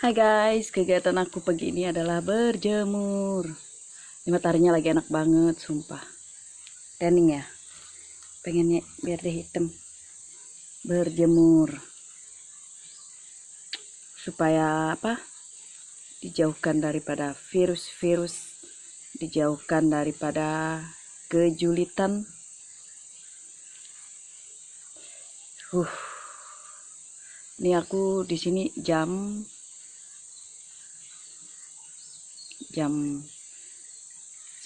Hai guys, kegiatan aku pagi ini adalah berjemur. Ini mataharinya lagi enak banget, sumpah. Tanning ya. Pengennya biar dia hitam. Berjemur. Supaya apa? Dijauhkan daripada virus-virus. Dijauhkan daripada kejulitan. Uh. Ini aku di sini jam jam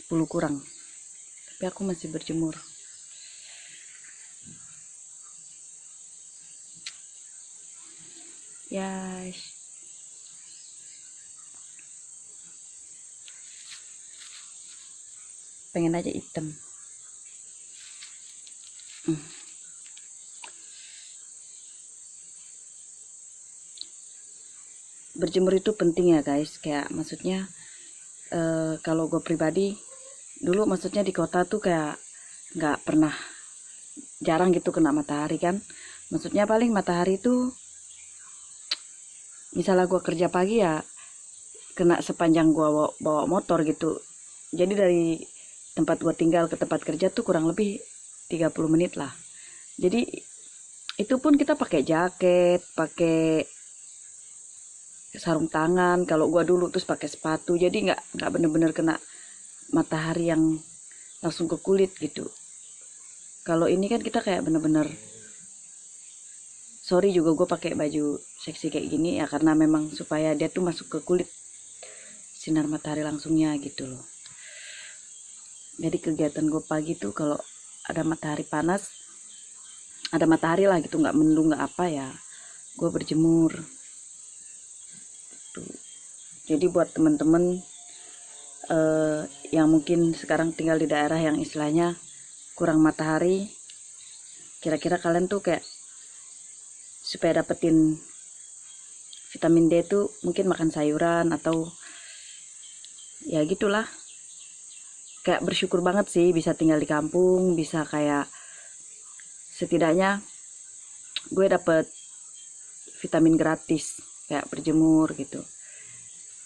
10 kurang. Tapi aku masih berjemur. Yes pengen aja hitam. Hmm. berjemur itu penting ya guys. Kayak maksudnya uh, kalau gue pribadi dulu maksudnya di kota tuh kayak nggak pernah jarang gitu kena matahari kan. Maksudnya paling matahari tuh misalnya gue kerja pagi ya kena sepanjang gue bawa, bawa motor gitu. Jadi dari tempat gue tinggal ke tempat kerja tuh kurang lebih 30 menit lah. Jadi itu pun kita pakai jaket pakai sarung tangan kalau gua dulu terus pakai sepatu. Jadi nggak nggak bener-bener kena matahari yang langsung ke kulit gitu. Kalau ini kan kita kayak bener-bener sorry juga gue pakai baju seksi kayak gini ya karena memang supaya dia tuh masuk ke kulit sinar matahari langsungnya gitu loh. Jadi kegiatan gue pagi tuh kalau ada matahari panas ada matahari lah gitu nggak mendung nggak apa ya gue berjemur jadi buat teman-teman uh, yang mungkin sekarang tinggal di daerah yang istilahnya kurang matahari kira-kira kalian tuh kayak supaya dapetin vitamin D tuh mungkin makan sayuran atau ya gitulah. Kayak bersyukur banget sih bisa tinggal di kampung bisa kayak setidaknya gue dapet vitamin gratis kayak berjemur gitu.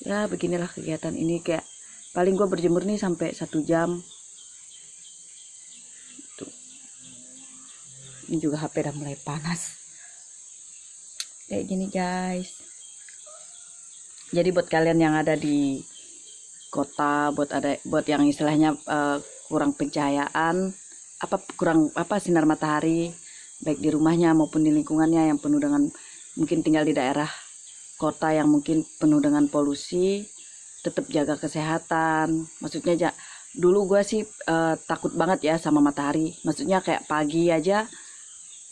Ya beginilah kegiatan ini kayak paling gue berjemur nih sampai satu jam. Tuh. ini juga HP udah mulai panas. Kayak gini guys. Jadi buat kalian yang ada di kota buat ada buat yang istilahnya uh, kurang pencahayaan apa kurang apa sinar matahari baik di rumahnya maupun di lingkungannya yang penuh dengan mungkin tinggal di daerah kota yang mungkin penuh dengan polusi tetap jaga kesehatan. Maksudnya ja, dulu gue sih uh, takut banget ya sama matahari. Maksudnya kayak pagi aja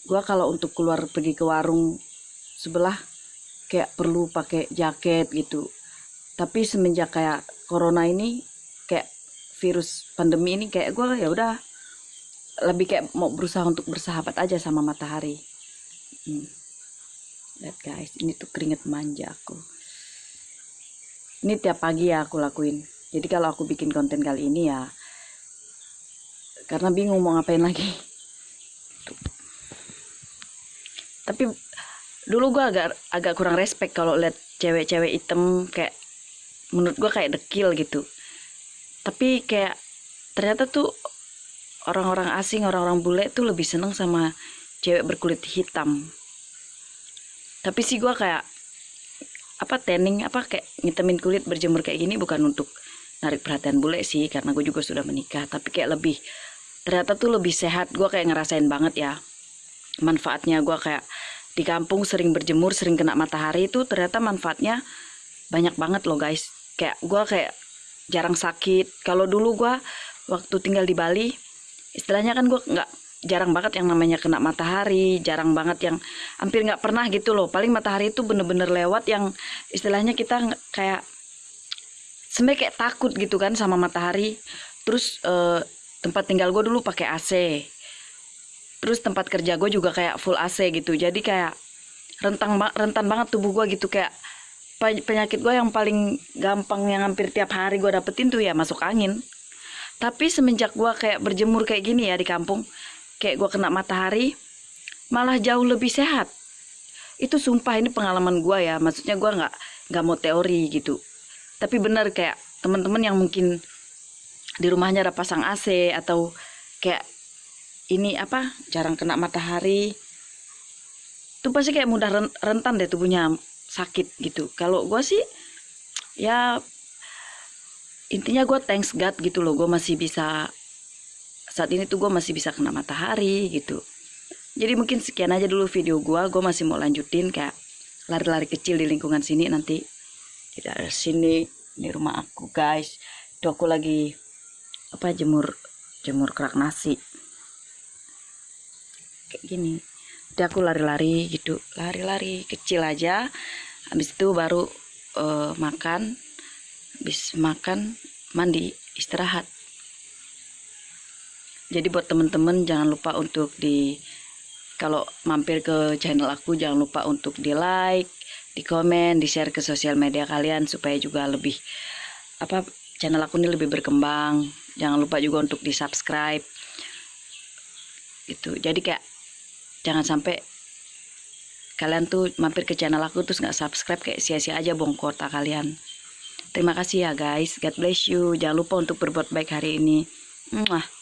gue kalau untuk keluar pergi ke warung sebelah kayak perlu pakai jaket gitu. Tapi semenjak kayak corona ini kayak virus pandemi ini kayak gue ya udah lebih kayak mau berusaha untuk bersahabat aja sama matahari. Hmm lihat guys ini tuh keringet manja aku. Ini tiap pagi ya aku lakuin. Jadi kalau aku bikin konten kali ini ya karena bingung mau ngapain lagi. Tapi dulu gue agak agak kurang respect kalau lihat cewek-cewek hitam kayak menurut gue kayak dekil gitu. Tapi kayak ternyata tuh orang-orang asing orang-orang bule tuh lebih seneng sama cewek berkulit hitam tapi sih gue kayak apa tanning apa kayak ngitemin kulit berjemur kayak gini bukan untuk narik perhatian bule sih karena gue juga sudah menikah. Tapi kayak lebih ternyata tuh lebih sehat. Gue kayak ngerasain banget ya manfaatnya gue kayak di kampung sering berjemur sering kena matahari itu ternyata manfaatnya banyak banget loh guys. Kayak gue kayak jarang sakit. Kalau dulu gue waktu tinggal di Bali istilahnya kan gue nggak jarang banget yang namanya kena matahari, jarang banget yang hampir nggak pernah gitu loh. Paling matahari itu bener-bener lewat yang istilahnya kita kayak sebenarnya kayak takut gitu kan sama matahari. Terus eh, tempat tinggal gue dulu pakai AC. Terus tempat kerja gue juga kayak full AC gitu. Jadi kayak rentang rentan banget tubuh gue gitu kayak penyakit gue yang paling gampang yang hampir tiap hari gue dapetin tuh ya masuk angin. Tapi semenjak gue kayak berjemur kayak gini ya di kampung, kayak gue kena matahari malah jauh lebih sehat. Itu sumpah ini pengalaman gue ya. Maksudnya gue nggak nggak mau teori gitu. Tapi benar kayak teman-teman yang mungkin di rumahnya ada pasang AC atau kayak ini apa jarang kena matahari. Itu pasti kayak mudah ren- rentan deh tubuhnya sakit gitu. Kalau gue sih ya intinya gue thanks God gitu loh gue masih bisa saat ini tuh gue masih bisa kena matahari gitu. Jadi mungkin sekian aja dulu video gue gue masih mau lanjutin kayak lari-lari kecil di lingkungan sini nanti. Di daerah sini di rumah aku guys. Itu aku lagi apa jemur jemur kerak nasi. Kayak gini. Jadi aku lari-lari gitu. Lari-lari kecil aja. Habis itu baru eh, makan. Habis makan mandi istirahat jadi buat temen-temen jangan lupa untuk di kalau mampir ke channel aku jangan lupa untuk di like di komen di share ke sosial media kalian supaya juga lebih apa channel aku ini lebih berkembang. Jangan lupa juga untuk di subscribe. Itu jadi kayak jangan sampai kalian tuh mampir ke channel aku terus nggak subscribe kayak sia-sia aja bong kota kalian. Terima kasih ya guys. God bless you. Jangan lupa untuk berbuat baik hari ini. Mwah.